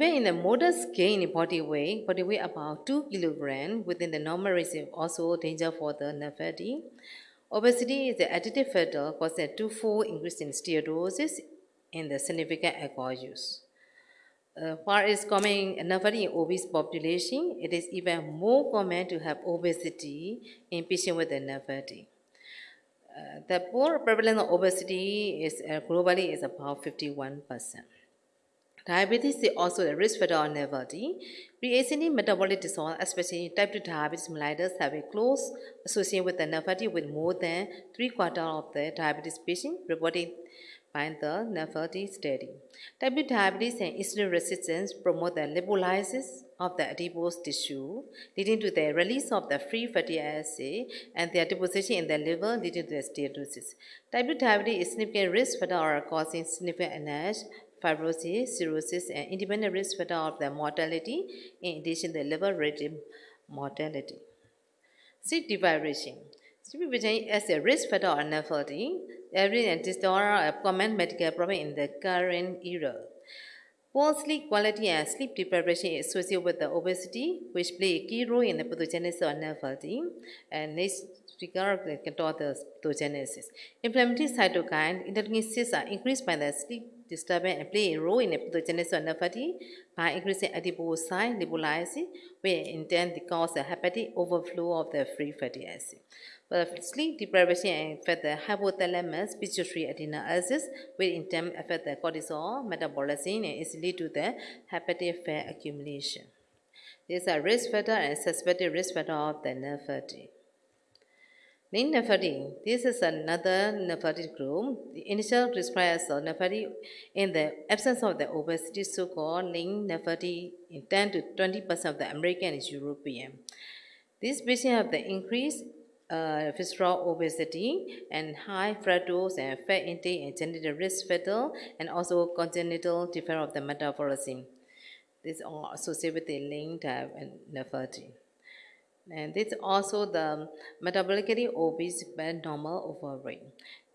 even in a modest gain in body weight, body weight about 2 kilogram within the normal range is also danger for the nerve. Obesity is the additive factor causing a twofold increase in steatosis in the significant alcohol use. Uh, while it's common enough in obese population, it is even more common to have obesity in patients with nerve. Uh, the poor prevalence of obesity is uh, globally is about 51 percent. Diabetes is also a risk factor on nervity. Pre-existing metabolic disorder, especially type 2 diabetes mellitus, have a close association with the with more than three quarters of the diabetes patients reported by the nervity study. Type 2 diabetes and insulin resistance promote the lipolysis of the adipose tissue, leading to the release of the free fatty acid and their deposition in the liver, leading to the steatosis. Type 2 diabetes is significant risk factor causing significant NASH, fibrosis, cirrhosis, and independent risk factor of the mortality, in addition to the liver-related mortality. Sleep deprivation. Sleep deprivation as a risk factor of infertility, every and disorder a common medical problem in the current era. Poor sleep quality and sleep deprivation is associated with the obesity, which play a key role in the pathogenesis of infertility. And next speaker can the pathogenesis. Inflammatory cytokine, interleukin 6 are increased by the sleep disturbance and play a role in the pathogenesis of nephropathy by increasing adipocyte lipolysis, which in turn cause a hepatic overflow of the free fatty acid. But sleep deprivation affect the hypothalamus pituitary adrenal which in turn affect the cortisol metabolism and is lead to the hepatic fat accumulation. These are risk factor and suspected risk factor of the nerve Link. This is another nephrotic group. The initial described as nephropathy in the absence of the obesity, so-called lean nephropathy in 10 to 20 percent of the American is European. These patients have the increased uh, visceral obesity and high fructose and fat intake and genetic risk factor and also congenital defect of the metabolism. These are associated with the lean type and nephropathy. And this also the metabolically obese but normal overweight.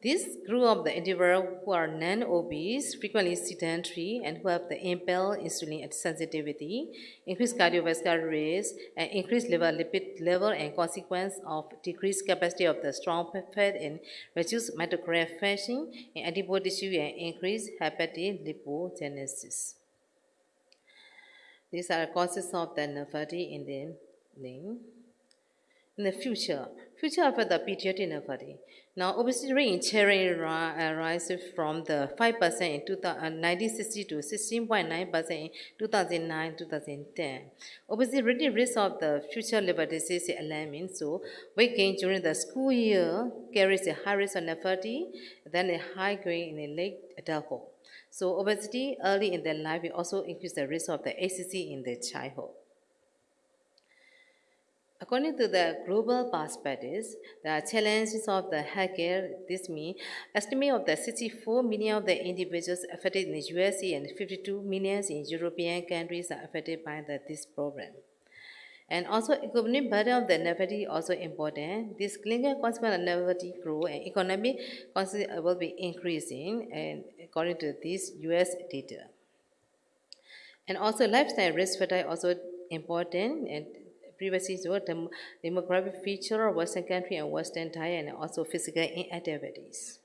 This group of the individuals who are non-obese, frequently sedentary, and who have the impaired insulin sensitivity, increased cardiovascular risk, and increased liver lipid level and consequence of decreased capacity of the strong fat and reduced mitochondrial function in adipose tissue and increased hepatic lipogenesis. These are causes of the nephropathy in the link in the future, future of the pediatric nephropathy. Now, obesity rate in children rises from the 5% in 1960 uh, to 16.9% in 2009-2010. Obesity really risk of the future liver disease is alarming, so weight gain during the school year carries a high risk of nephropathy, then a high grade in late adulthood. So obesity early in their life will also increase the risk of the HCC in their childhood. According to the global perspective, the challenges of the healthcare, this means estimate of the 64 million of the individuals affected in the USA and 52 million in European countries are affected by the, this problem. And also economic burden of the nephropathy also important. This clinical consequence of nephropathy grow and economic consequence will be increasing and according to this US data. And also lifestyle risk factor also important and previously what the demographic feature of Western country and Western diet and also physical inactivities.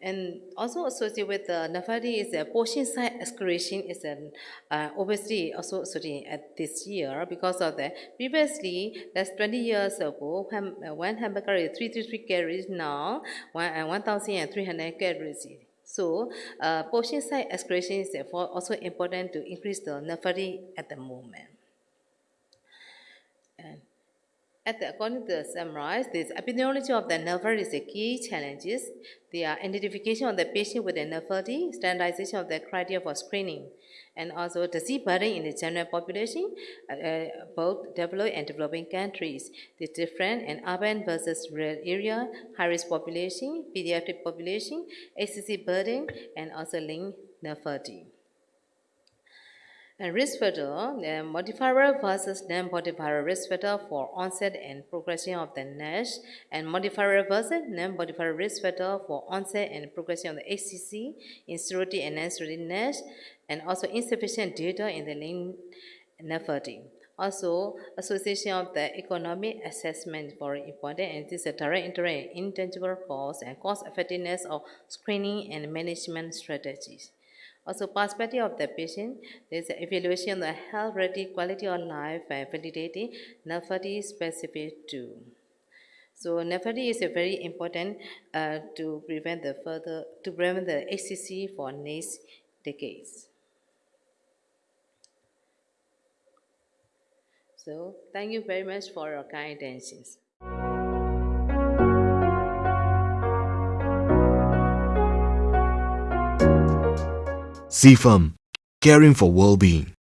And also associated with the nephropathy is a portion size excretion is an uh, obesity also associated at this year because of the previously that's 20 years ago ham, uh, one hamburger is 333 calories now one, uh, 1,300 calories. So uh, portion size excretion is therefore also important to increase the nephropathy at the moment. And at the, according to the summarize, this epidemiology of the nephropathy is the key challenges. The identification of the patient with the nephropathy, standardization of the criteria for screening, and also disease burden in the general population, uh, uh, both developed and developing countries. The different and urban versus rural area, high-risk population, pediatric population, HCC burden, and also lean nephropathy. Factor, uh, modifier versus non-modifier risk factor for onset and progression of the NASH, and modifier versus non-modifier risk factor for onset and progression of the HCC in and non-cirrhotic NASH, and also insufficient data in the lean nephropathy. Also, association of the economic assessment very important, and this is a direct interest intangible costs and cost effectiveness of screening and management strategies. Also, perspective of the patient, there is evaluation of the health rating, quality of life, and validating nephropathy specific too. So nephropathy is a very important uh, to prevent the further to prevent the HCC for next decades. So thank you very much for your kind attentions. CFAM, caring for well-being.